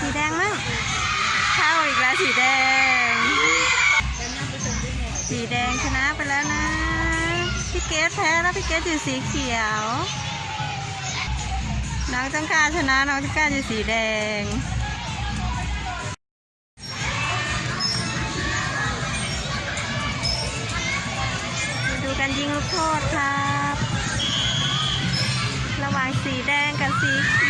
สีแดงมั่งเข้าอีกแล้วสีแดง สีแดงชนะไปแล้วนะ พี่เกดแพ้แล้วพี่เกดอยู่สีเขียว น้องต้องการชนะน้องต้องการอยู่สีแดงมาดูกันยิงลูกโทษครับ ระหว่างสีแดงกับสีเขียว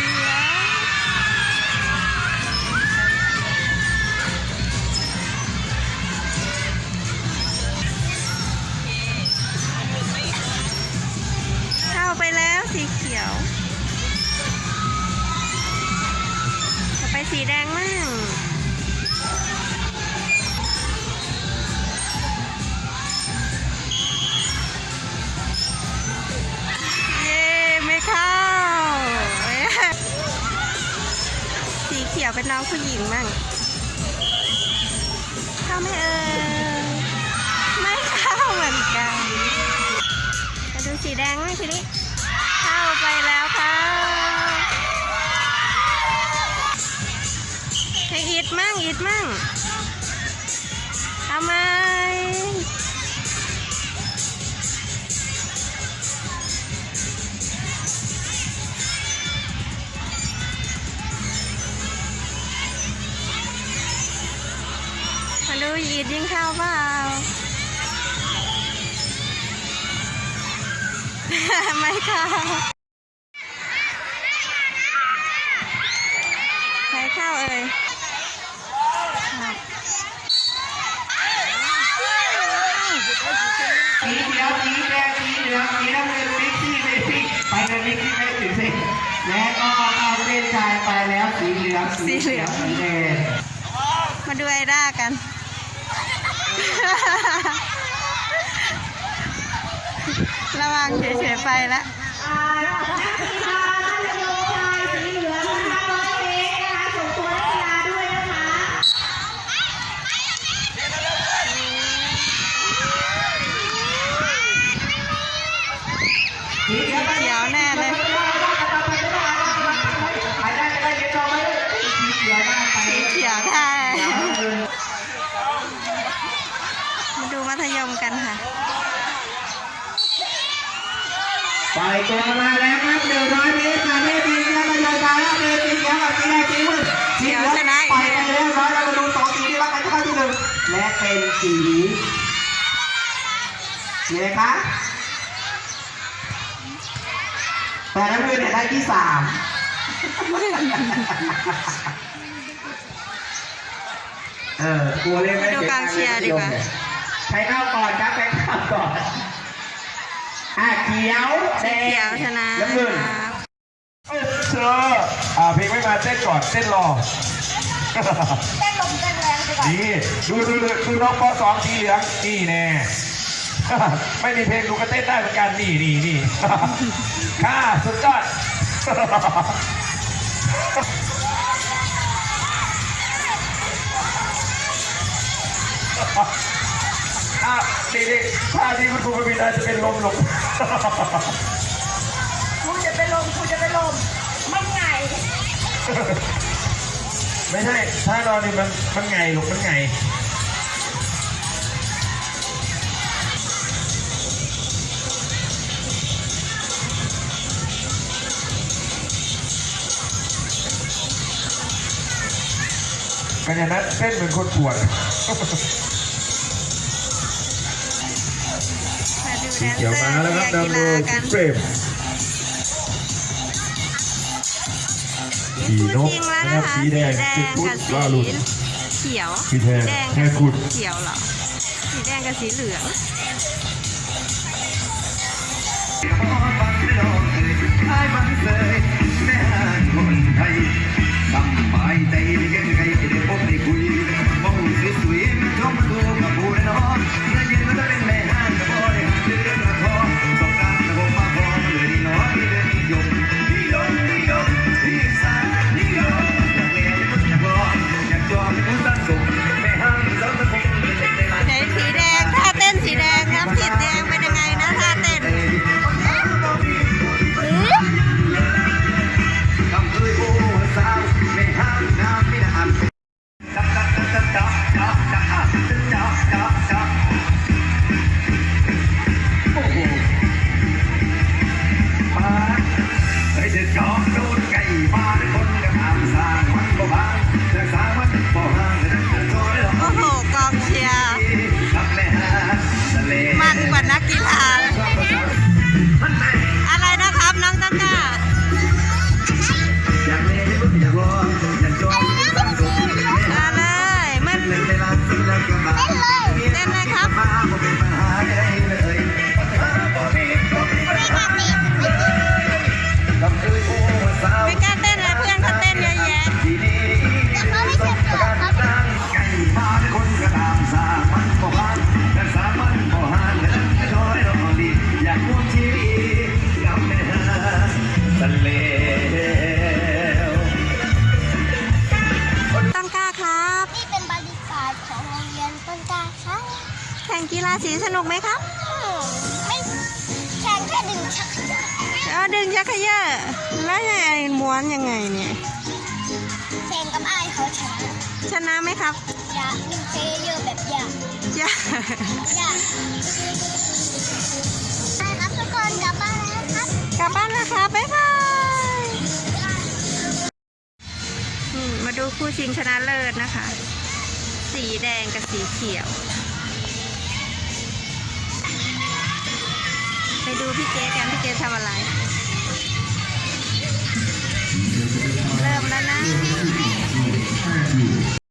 สีเขียว ต่อไปสีแดงมั่งเย้ไม่เข้า สีเขียวเป็นน้องผู้หญิงมั่งเข้าไม่เอ่ยไม่เข้าเหมือนกัน มาดูสีแดงไหมทีนี้ ไปแล้วค่ะให้อีดมั่งอีดมั่งทำไมมาดูอีดยิงข้าเปล่าไม่เข้าใคร ข้าเอ่ยสีเขียวสีแดงสีเหลืองสีน้ำเงินมิกซี่เมซี่ไปเลยมิกซี่เมซี่สิและก็เข้าเส้นชัยไปแล้วสีเหลืองสีเขียวสีแดงมาดูไอด้ากันระวังเฉยๆไปล้ว สีเขียว เขียวแน่เลย ไปได้ไปได้เดี๋ยวจองไว้เลยสีเขียวได้ไป สีเขียวได้ มาดูมัธยมกันค่ะปล่อยตัวมาแล้วครับหนึ่งร้อยเมตรค่ะเมตรสีเขียวมาเลยมาแล้วเมตรสีเขียวกับสีแดงสีมืดสีเหลืองปล่อยไปเรียบร้อยแล้วมาดูสองสีที่ว่าใครจะเข้าที่หนึ่งและเป็นสีสีอะไรคะแต่น้ำเงินเนี่ยได้ที่สามเออกลัวเล่นไม่ไปดูกองเชียร์ดีกว่า ใครเข้าก่อนครับใครเข้าก่อนอะเขียวแดสีเขียวงชนะน้ำเงินครับเธออ่าเพลงไม่มาเต้นก่อนเต้นรอเต้นลมเต้นแรงไปก่อนนี่ดูดูดูดูน้องปสองสีเหลืองนี่แน่ไม่มีเพลงดูก็เต้นได้เหมือนกันนี่นี่นี่ค่ะสุดยอด อะนี่นี่ท่าที่คุณครูมีนาจะเป็นลมลงครูจะเป็นลมครูจะเป็นลมไม่ไงไม่ใช่ท่านอนนี่มันมันไงลูกมันไงกันอย่างนั้นเต้นเหมือนคนปวด สีนเขียวเซอมาร์แล้วครับเชียร์นำกีโดฬายกันเฟรมเป็นสีคู่นกจริงแล้วนะนะครับคะสีแดงสีสีพุทธกับล่าหลุดสีเขียวสีแดงแดงแค่กับขุดเขียวเหรอสีแดงกับสีเหลืองส นุกไหมครับไม่แข่งแค่ดึงชักเอาดึงชักเขยอแล้วยังไงม้วนยังไงเนี่ยแข่งกับไอ้ายเขาชนะชนะไหมครับอยากดึงเทเยอะแบบอยากจ้าอยากใช่ครับทุกคนกลับบ้านแล้วครับกลับบ้านแล้วครับบ๊ายบายอืมมาดูคู่ชิงชนะเลิศนะคะ สีแดงกับสีเขียว พี่เกกันพี่เกทำอะไร เริ่มแล้วนะ